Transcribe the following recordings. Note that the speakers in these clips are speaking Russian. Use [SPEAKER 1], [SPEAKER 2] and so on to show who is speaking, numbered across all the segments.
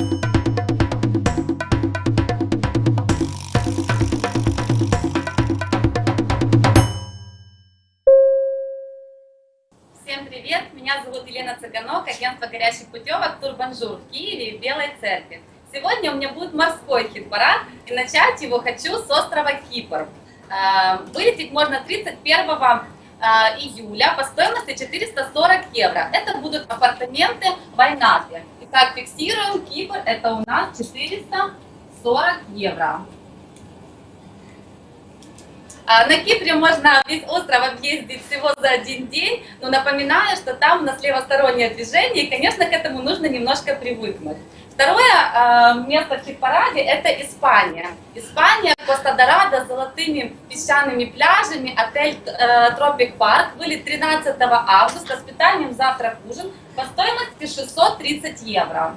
[SPEAKER 1] Всем привет! Меня зовут Елена Цыганок, агентство горящих путевок Тур Бонжур в Киеве и в Белой Церкви. Сегодня у меня будет морской хит-парад, и начать его хочу с острова Кипр. А, вылететь можно 31 а, июля по стоимости 440 евро. Это будут апартаменты в Айнапе. Итак, фиксируем, Кипр это у нас 440 евро. А, на Кипре можно весь остров объездить всего за один день, но напоминаю, что там у нас левостороннее движение, и, конечно, к этому нужно немножко привыкнуть. Второе э, место в хит-параде – это Испания. Испания, Коста-Дорадо золотыми песчаными пляжами, отель э, Тропик Парк. Были 13 августа с питанием завтрак ужин по стоимости 630 евро.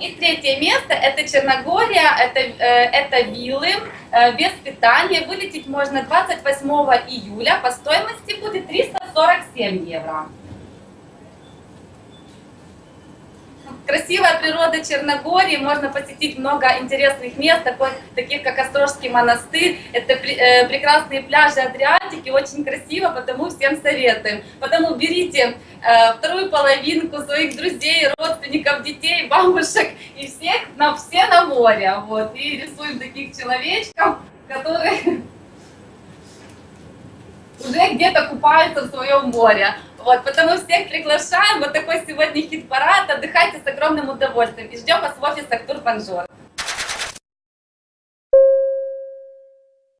[SPEAKER 1] И третье место – это Черногория, это, э, это виллы э, без питания. Вылететь можно 28 июля, по стоимости будет 347 евро. Красивая природа Черногории, можно посетить много интересных мест, таких как Острожский монастырь. Это э, прекрасные пляжи Адриатики, очень красиво, потому всем советуем. Потому берите э, вторую половинку своих друзей, родственников, детей, бабушек и всех на все на море. Вот, и рисуем таких человечков, которые уже где-то купаются в своем море. Вот, потому всех приглашаем. Вот такой сегодня хит-парад. Отдыхайте с огромным удовольствием. И ждем вас в офисах Турбанжор.